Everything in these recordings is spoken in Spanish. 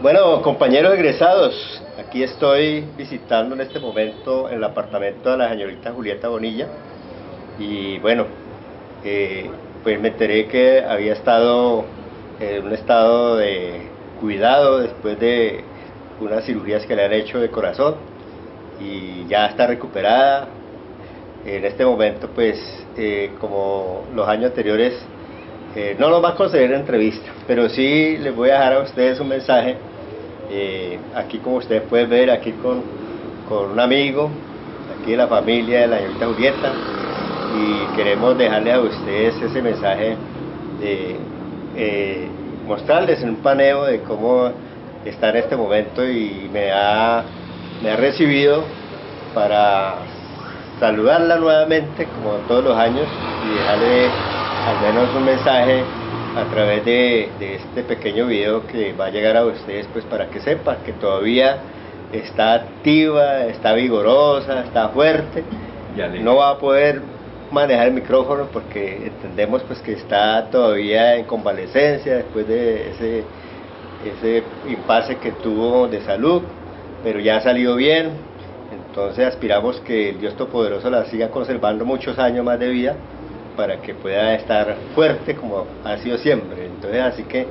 Bueno, compañeros egresados, aquí estoy visitando en este momento el apartamento de la señorita Julieta Bonilla y bueno, eh, pues me enteré que había estado en un estado de cuidado después de unas cirugías que le han hecho de corazón y ya está recuperada. En este momento pues eh, como los años anteriores eh, no nos va a conceder entrevista, pero sí les voy a dejar a ustedes un mensaje eh, aquí como ustedes pueden ver, aquí con, con, un amigo, aquí de la familia de la señorita Julieta, y queremos dejarle a ustedes ese mensaje de eh, mostrarles un paneo de cómo está en este momento y me ha, me ha recibido para saludarla nuevamente como todos los años y dejarle al menos un mensaje a través de, este pequeño video que va a llegar a ustedes pues para que sepan que todavía está activa, está vigorosa, está fuerte, no va a poder manejar el micrófono porque entendemos pues que está todavía en convalecencia después de ese, ese impasse que tuvo de salud, pero ya ha salido bien, entonces aspiramos que el Dios Todopoderoso la siga conservando muchos años más de vida para que pueda estar fuerte como ha sido siempre. Entonces, así que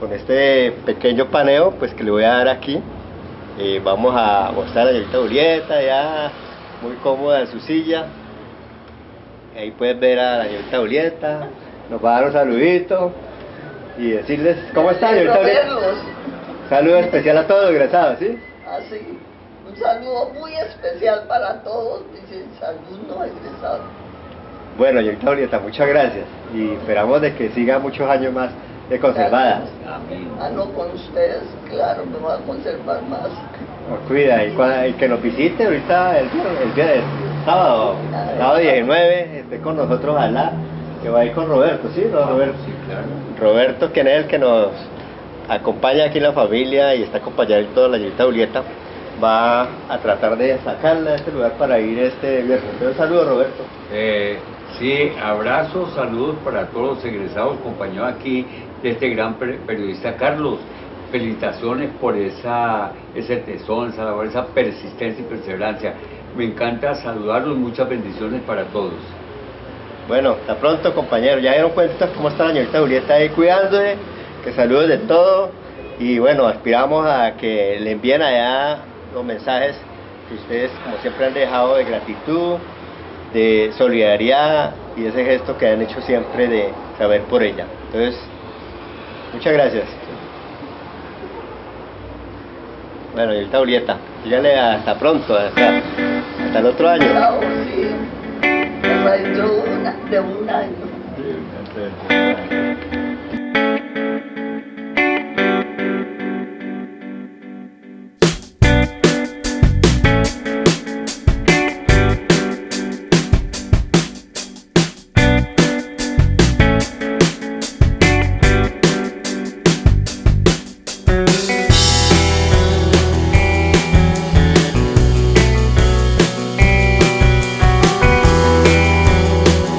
con este pequeño paneo, pues que le voy a dar aquí, eh, vamos a mostrar a la señorita Julieta, ya muy cómoda en su silla. Ahí pueden ver a la señorita Julieta, nos va a dar un saludito y decirles, ¿cómo está señorita Julieta? Saludo especial a todos los egresados, ¿sí? Así, ah, un saludo muy especial para todos mis alumnos egresados. Bueno, señorita Julieta, muchas gracias y esperamos de que siga muchos años más de conservada. Ah, no, con ustedes, claro, me va a conservar más. cuida, y, que nos visite ahorita el, el día del sábado, sábado 19, esté con nosotros la que va a ir con Roberto, ¿sí? Roberto, sí, claro. Roberto, quien es el que nos acompaña aquí en la familia y está acompañado toda la señorita Julieta, va a tratar de sacarla de este lugar para ir este viernes. Un saludo, Roberto. Eh, Sí, abrazos, saludos para todos los egresados, compañeros aquí de este gran periodista Carlos. Felicitaciones por esa, ese tesón, esa labor, esa persistencia y perseverancia. Me encanta saludarlos, muchas bendiciones para todos. Bueno, hasta pronto compañeros, ya dieron cuenta cómo está la señorita Julieta ahí cuidándose, que saludos de todo y bueno, aspiramos a que le envíen allá los mensajes que ustedes como siempre han dejado de gratitud, de solidaridad y ese gesto que han hecho siempre de saber por ella. Entonces, muchas gracias. Bueno, y ahorita Julieta, dígale hasta pronto, hasta, hasta el otro año. de un año.